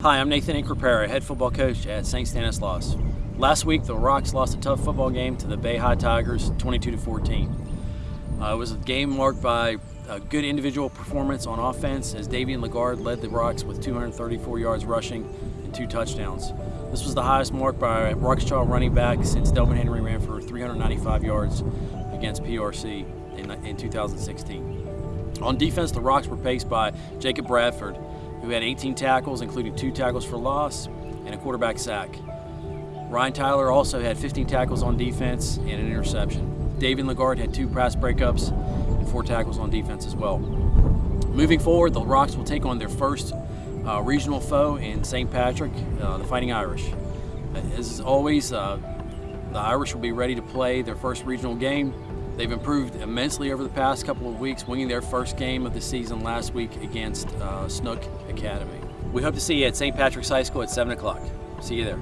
Hi, I'm Nathan Inkrapera, head football coach at St. Stanislaus. Last week, the Rocks lost a tough football game to the Bay High Tigers, 22 to 14. Uh, it was a game marked by a good individual performance on offense as Davian Lagarde led the Rocks with 234 yards rushing and two touchdowns. This was the highest mark by a Rockachaw running back since Delvin Henry ran for 395 yards against PRC in, in 2016. On defense, the Rocks were paced by Jacob Bradford, who had 18 tackles, including two tackles for loss and a quarterback sack. Ryan Tyler also had 15 tackles on defense and an interception. David Lagarde had two pass breakups and four tackles on defense as well. Moving forward, the Rocks will take on their first uh, regional foe in St. Patrick, uh, the Fighting Irish. As always, uh, the Irish will be ready to play their first regional game They've improved immensely over the past couple of weeks, winning their first game of the season last week against uh, Snook Academy. We hope to see you at St. Patrick's High School at 7 o'clock. See you there.